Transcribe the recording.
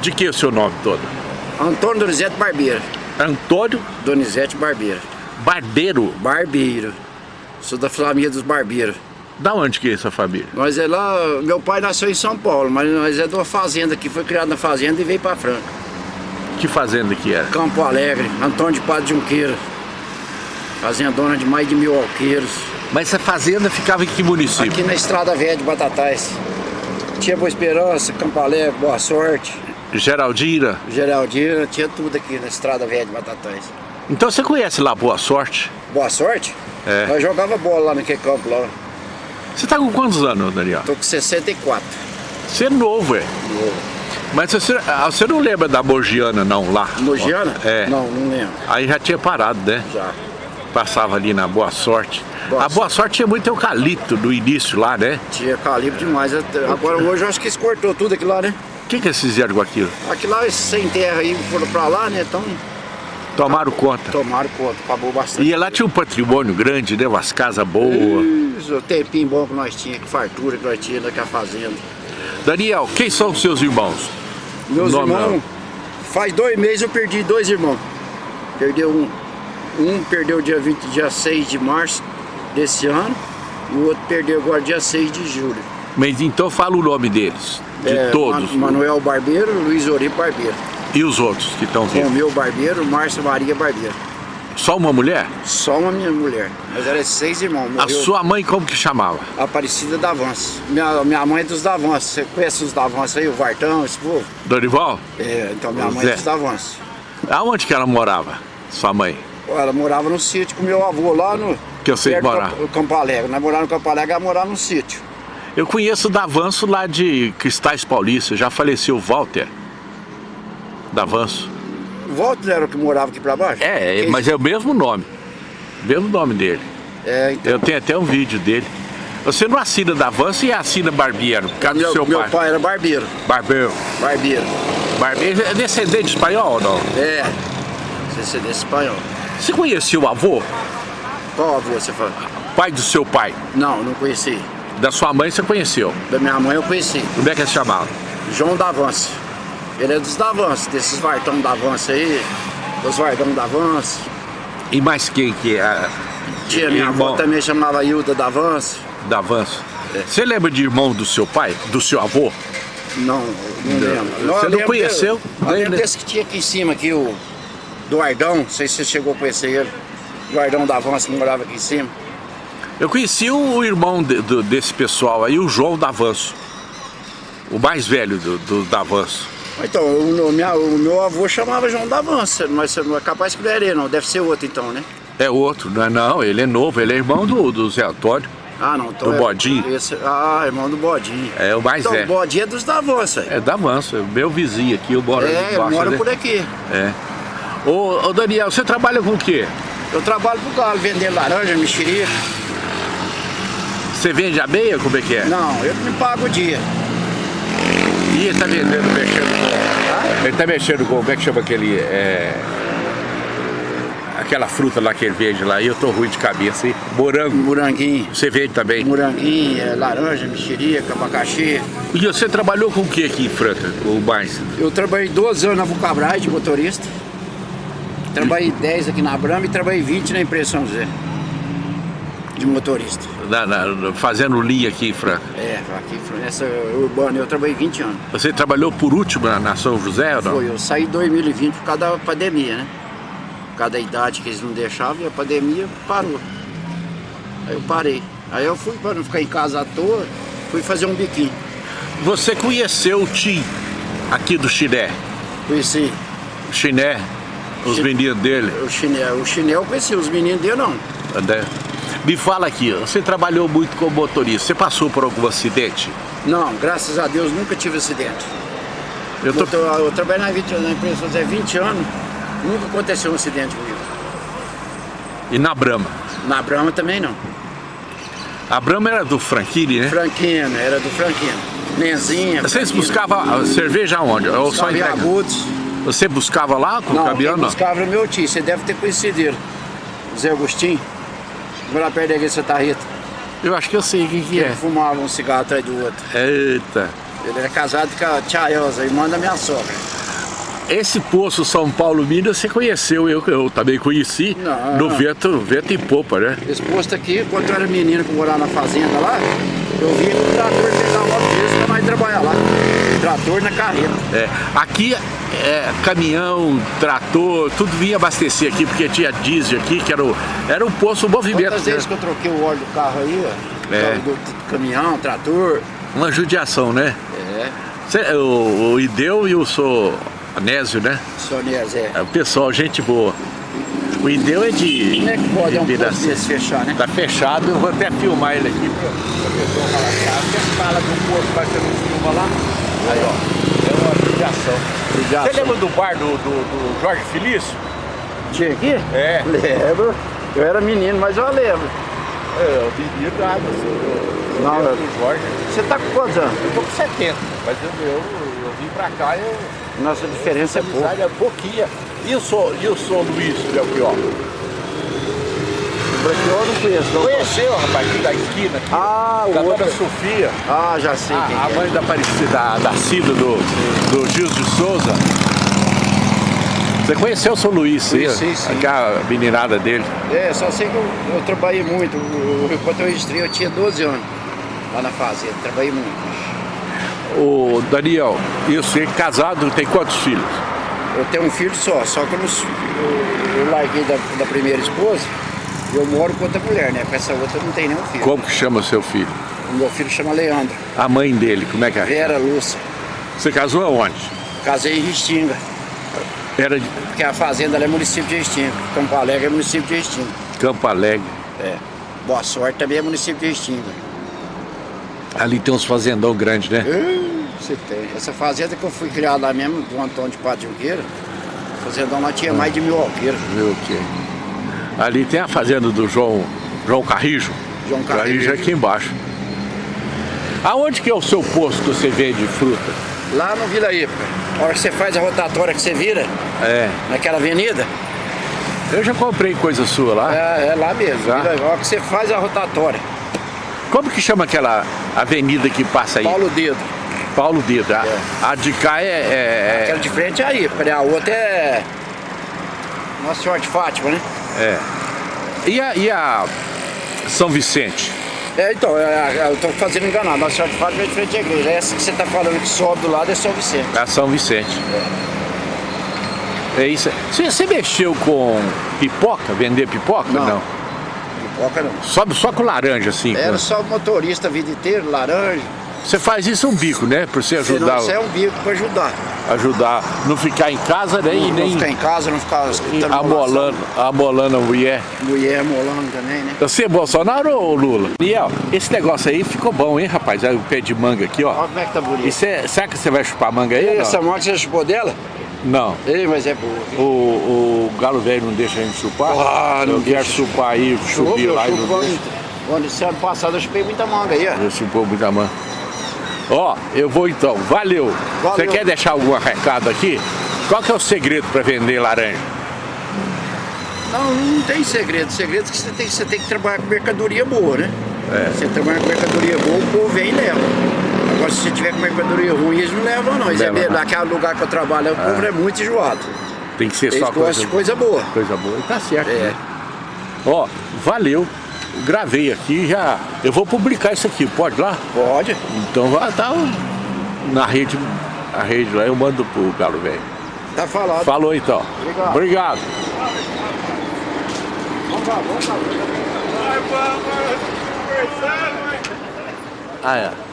De que é o seu nome todo? Antônio Donizete Barbeiro. Antônio Donizete Barbeiro. Barbeiro. Barbeiro. Sou da família dos Barbeiros. Da onde que é essa família? Nós é lá, meu pai nasceu em São Paulo, mas nós é de uma fazenda que foi criado na fazenda e veio para Franca. Que fazenda que era? Campo Alegre, Antônio de Padre Junqueira. Fazendona de mais de mil alqueiros. Mas essa fazenda ficava em que município? Aqui na Estrada Velha de Batatais. Tinha Boa Esperança, Campo Alegre, Boa Sorte. Geraldina. Geraldina, tinha tudo aqui na Estrada Velha de Batatais. Então você conhece lá Boa Sorte? Boa Sorte? É. Nós jogava bola lá naquele campo lá. Você tá com quantos anos, Daniel? Tô com 64. Você é novo, é? Mas você, ah, você não lembra da Mogiana não, lá? Mogiana? É. Não, não lembro. Aí já tinha parado, né? Já. Passava ali na Boa Sorte. Boa a Boa Sorte tinha muito eucalipto no início lá, né? Tinha calibre demais. Agora hoje eu acho que eles cortou tudo aquilo lá, né? O que, que eles fizeram com aquilo? Aquilo lá, esses sem terra aí foram pra lá, né? Então Tomaram conta. tomaram conta, acabou bastante. E lá tinha um patrimônio grande, né? Umas casas boas. Isso, o tempinho bom que nós tínhamos, que fartura que nós tínhamos naquela fazenda. Daniel, quem são os seus irmãos? Meus Nome irmãos, faz dois meses eu perdi dois irmãos. Perdeu um. Um perdeu dia 20, dia 6 de março desse ano, e o outro perdeu agora dia 6 de julho. Mas então fala o nome deles, de É, todos. Ma- Manuel Barbeiro, Luiz Ori Barbeiro. E os outros que estão vivos? Romeu Barbeiro, Márcia Maria Barbeiro. Só uma mulher? Só uma minha mulher. Mas era seis irmãos. A Morreu sua mãe como que chamava? Aparecida Davanço. Minha, minha mãe é dos Davanço. Você conhece os Davanço aí, o Vartão, esse povo? Dorival? É, então minha mãe é dos Davanço. Aonde que ela morava? Sua mãe? Ela morava no sítio com meu avô lá no. Que eu sei do morar. Campo- Campo Alegre. Nós morávamos no Campo Alegre, ela morava no sítio. Eu conheço o Davanço lá de Cristais Paulista, já faleceu o Walter. Davanço. O Walter era o que morava aqui pra baixo? É, Quem- mas é o mesmo nome. Mesmo nome dele. É, então. Eu tenho até um vídeo dele. Você não assina Davanço e assina Barbeiro, por causa do Meu, seu meu pai. pai era barbeiro. Barbeiro. Barbeiro. Barbeiro é descendente espanhol ou não? É. Desse espanhol. Você conhecia o avô? Qual avô você fala? Pai do seu pai? Não, não conheci. Da sua mãe você conheceu? Da minha mãe eu conheci. Como é que se chamava? João Davanço. Ele é dos Davanço, desses Vartão Davanço aí, dos Vardão Davanço. E mais quem que é? Tia, minha Irmão. avó também chamava Hilda Davanço. Davanço? É. Você lembra de irmão do seu pai? Do seu avô? Não, não lembro. Você não conheceu? Eu lembro desse que tinha aqui em cima, aqui, o Duardão, não sei se você chegou a conhecer ele. Duardão Davanço que morava aqui em cima. Eu conheci o irmão de- do- desse pessoal aí, o João Davanço. O mais velho do, do Davanço. Então, o, meu- minha- o meu avô chamava João Davanço, mas você não é capaz que não era ele, não. Deve ser outro então, né? É outro, não é não, ele é novo, ele é irmão do, do Zé Antônio. Ah, não. Então Do é- Bodinho? esse- ah, irmão do Bodinho. É o mais então, velho. o Bodinho é dos Davanço, aí. É Davanço, é meu vizinho aqui, eu moro É, eu embaixo moro dele. por aqui. É. Ô, ô Daniel, você trabalha com o quê? Eu trabalho pro galo, vendendo laranja, mexerica. Você vende abeia? Como é que é? Não, eu me pago o dia. E ele tá vendendo, mexendo com... Ele tá mexendo com, como é que chama aquele... É... Aquela fruta lá que ele vende lá, e eu tô ruim de cabeça, hein? Morango. Moranguinho. Você vende também? Moranguinho, é, laranja, mexerica, abacaxi. E você trabalhou com o que aqui em Franca? O mais? Eu trabalhei 12 anos na Vulcabras de motorista. Trabalhei 10 aqui na Brama e trabalhei 20 na Impressão Zé. De motorista. Na- na- fazendo linha aqui em Franca. É, aqui nessa urbana eu trabalhei 20 anos. Você trabalhou por último na, na São José ou não? Foi, eu saí em 2020 por causa da pandemia, né? Por causa da idade que eles não deixavam e a pandemia parou. Aí eu parei. Aí eu fui para não ficar em casa à toa, fui fazer um biquinho. Você conheceu o Tim aqui do Chiné? Conheci O Chiné, os meninos dele. o chinelo, o chinelo eu conheci, os meninos dele não. Me fala aqui, você trabalhou muito como motorista, você passou por algum acidente? Não, graças a Deus nunca tive acidente. Eu tô... Eu, eu trabalhei na, 20, na empresa há 20 anos, nunca aconteceu um acidente comigo. E na Brahma? Na Brahma também não. A Brahma era do Franchini, né? Franquino, era do Franquino. Nenzinha. Vocês buscavam a cerveja onde? Ou só em? Agudos. Você buscava lá com o caminhão? Não. buscava era meu tio, você deve ter conhecido ele. Zé Agostinho. Lá perto da igreja Santa Rita. Eu acho que eu sei quem que Ele é. fumava um cigarro atrás do outro. Eita. Ele é casado com a tia Elza, irmã da minha sogra. Esse poço São Paulo Minas você conheceu, eu, eu também conheci Não. no vento, vento em popa, né? Esse posto aqui, quando eu era menino que morava na fazenda lá, eu via o trator pegar uma vez pra nós trabalhar lá. Trator na carreta. É, aqui é, caminhão, trator, tudo vinha abastecer aqui, porque tinha diesel aqui, que era o, era um poço movimento. Quantas né? vezes que eu troquei o óleo do carro aí, ó. É. Do, do caminhão, trator. Uma judiação, né? É, Cê- o, o Ideu e o Sou Anésio, né? Sonés, é. É, O pessoal, gente boa. O Ideu é de. Como é que pode de é um Piracema. desse fechar, né? Tá fechado, eu vou até filmar ele aqui pra pra pessoa a fala do poço vai ter um filma lá. Aí, ó. Judiação. Judiação. Você lembra do bar do, do, do Jorge Felício? Tinha aqui? É. Lembro. Eu era menino, mas eu lembro. É, o menino nada, assim, Não, do, eu- do Jorge. Você tá com quantos anos? Eu tô com 70, mas eu, eu, eu vim pra cá e eu. Nossa diferença é amizade é pouquinha. E o Sou, e o Sou Luiz, Belchior? Branqueou eu não conheço. Não. Conheceu, rapaz, aqui da esquina. Aqui, Ah, o da outro. dona Sofia. Ah, já sei quem A, a é. mãe da Aparecida, da, da Cida, do, do Gil de Souza. Você conheceu o São Luís, sim? Conheci, sim. Aquela meninada dele. É, só sei que eu, eu trabalhei muito. O- o- Quando eu registrei, eu tinha 12 anos lá na fazenda. Trabalhei muito. O Daniel, isso, ele casado, tem quantos filhos? Eu tenho um filho só, só que eu, eu, larguei da, da primeira esposa eu moro com outra mulher, né? Com essa outra eu não tenho nenhum filho. Como que chama seu filho? O meu filho chama Leandro. A mãe dele, como é que é? Vera Lúcia. Você casou aonde? Casei em Restinga, Era de porque a fazenda é município de Restinga. Campo Alegre é município de Restinga. Campo Alegre. É. Boa Sorte também é município de Restinga. Ali tem uns fazendão grandes, né? Você tem. Essa fazenda que eu fui criado lá mesmo, do Antônio de Padre Junqueira, fazendão lá tinha mais de mil alqueiros. O quê? Ali tem a fazenda do João, João Carrijo. João Carrijo Carrijo. é aqui embaixo. Aonde que é o seu posto que você vende fruta? Lá no Vila Ípica, a hora que você faz a rotatória que você vira, É. naquela avenida, Eu já comprei coisa sua lá. é, é lá mesmo. Já? Vila, a hora que você faz a rotatória, Como que chama aquela avenida que passa aí? Paulo Dedo. Paulo Dedo. A, É. a de cá é... é- Aquela de frente é a Ípica, né? A outra é Nossa Senhora de Fátima, né? É. E a, e a São Vicente? É, então, é, é, eu tô fazendo enganado. Nossa Senhora de Fátima é de frente à igreja. Essa que você tá falando que sobe do lado é São Vicente. A São Vicente. É isso. Você, você mexeu com pipoca? Vender pipoca? Não. Pipoca não. Só, só com laranja, assim? com- Era só motorista a vida inteira, laranja. Você faz isso um bico, né? Pra você ajudar, isso é um bico pra ajudar. Ajudar. Não ficar em casa né? e não, nem não ficar em casa, não ficar amolando, amolando a mulher. Mulher molando também, né? Você é Bolsonaro ou Lula? Daniel, esse negócio aí ficou bom, hein, rapaz? Aí o pé de manga aqui, ó. Olha como é que tá bonito. E cê, será que você vai chupar manga aí? E não? essa moto você chupou dela? Não. Ei, mas é boa. O, o galo velho não deixa a gente chupar? Ah, não quero deixa. chupar aí, eu lá e não deixa. esse ano passado eu chupei muita manga aí, ó. Eu chupou muita manga. Ó, eu vou então. Valeu. Você quer deixar algum recado aqui? Qual que é o segredo para vender laranja? Não, não tem segredo. Segredo é que você tem, você tem que trabalhar com mercadoria boa, né? É. Você trabalha com mercadoria boa, o povo vem e leva. Agora, se você tiver com mercadoria ruim, eles não levam, não. Eles é Leva mesmo, não. naquele lugar que eu trabalho, o povo é muito enjoado. Tem que ser Eles só coisa, coisa boa. coisa boa. E tá certo. É. né? Ó, valeu. Gravei aqui já. Eu vou publicar isso aqui, pode lá? Pode. Então vai estar na rede, a rede lá, eu mando pro Galo Velho. Tá falado. Falou então. Obrigado. Obrigado. Vamos lá, vamos lá. Ah, é.